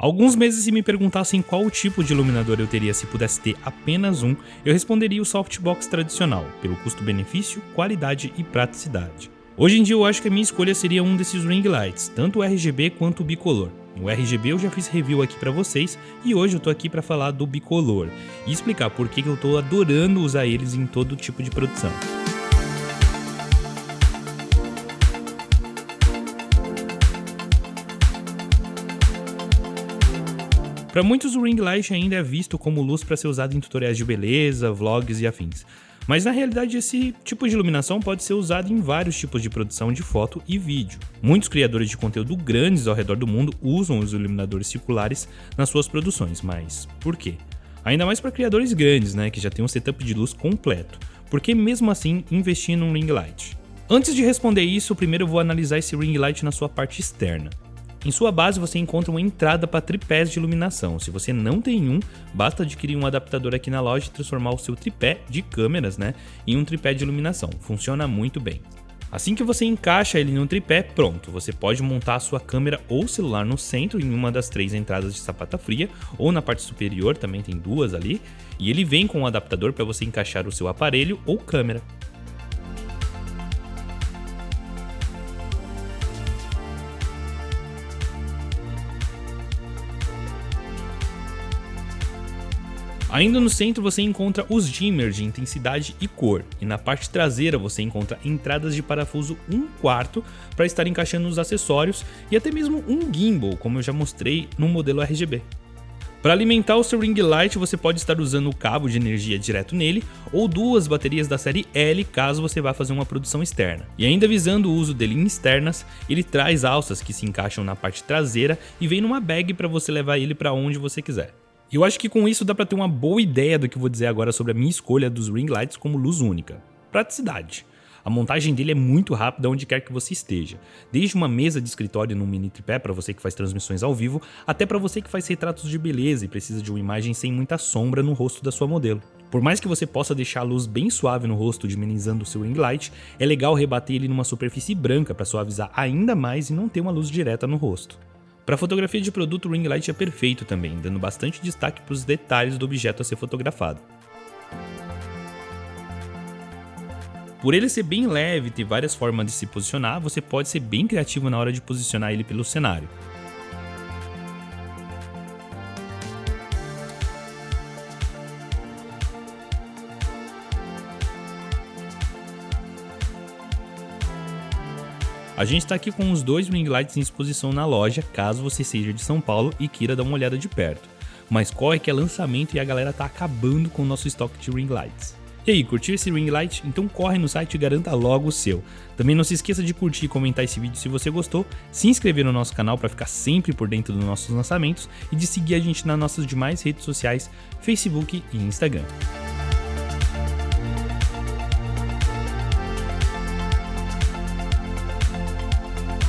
Alguns meses se me perguntassem qual tipo de iluminador eu teria se pudesse ter apenas um, eu responderia o softbox tradicional, pelo custo-benefício, qualidade e praticidade. Hoje em dia eu acho que a minha escolha seria um desses ring lights, tanto o RGB quanto o bicolor. O RGB eu já fiz review aqui para vocês e hoje eu tô aqui para falar do bicolor e explicar por que eu tô adorando usar eles em todo tipo de produção. Para muitos o ring light ainda é visto como luz para ser usado em tutoriais de beleza, vlogs e afins. Mas na realidade esse tipo de iluminação pode ser usado em vários tipos de produção de foto e vídeo. Muitos criadores de conteúdo grandes ao redor do mundo usam os iluminadores circulares nas suas produções, mas por quê? Ainda mais para criadores grandes, né, que já tem um setup de luz completo. Por que mesmo assim investir num ring light? Antes de responder isso, primeiro eu vou analisar esse ring light na sua parte externa. Em sua base você encontra uma entrada para tripés de iluminação. Se você não tem um, basta adquirir um adaptador aqui na loja e transformar o seu tripé de câmeras né, em um tripé de iluminação. Funciona muito bem. Assim que você encaixa ele no tripé, pronto, você pode montar a sua câmera ou celular no centro em uma das três entradas de sapata fria, ou na parte superior, também tem duas ali, e ele vem com um adaptador para você encaixar o seu aparelho ou câmera. Ainda no centro você encontra os dimmers de intensidade e cor, e na parte traseira você encontra entradas de parafuso 1 quarto para estar encaixando os acessórios e até mesmo um gimbal, como eu já mostrei no modelo RGB. Para alimentar o seu ring light você pode estar usando o cabo de energia direto nele ou duas baterias da série L caso você vá fazer uma produção externa. E ainda visando o uso dele em externas, ele traz alças que se encaixam na parte traseira e vem numa bag para você levar ele para onde você quiser. E eu acho que com isso dá para ter uma boa ideia do que vou dizer agora sobre a minha escolha dos ring lights como luz única. Praticidade. A montagem dele é muito rápida onde quer que você esteja, desde uma mesa de escritório num mini tripé para você que faz transmissões ao vivo, até para você que faz retratos de beleza e precisa de uma imagem sem muita sombra no rosto da sua modelo. Por mais que você possa deixar a luz bem suave no rosto diminizando o seu ring light, é legal rebater ele numa superfície branca para suavizar ainda mais e não ter uma luz direta no rosto. Para fotografia de produto, o ring light é perfeito também, dando bastante destaque para os detalhes do objeto a ser fotografado. Por ele ser bem leve e ter várias formas de se posicionar, você pode ser bem criativo na hora de posicionar ele pelo cenário. A gente está aqui com os dois ring lights em exposição na loja, caso você seja de São Paulo e queira dar uma olhada de perto. Mas corre que é lançamento e a galera tá acabando com o nosso estoque de ring lights. E aí, curtiu esse ring light? Então corre no site e garanta logo o seu. Também não se esqueça de curtir e comentar esse vídeo se você gostou, se inscrever no nosso canal para ficar sempre por dentro dos nossos lançamentos e de seguir a gente nas nossas demais redes sociais, Facebook e Instagram.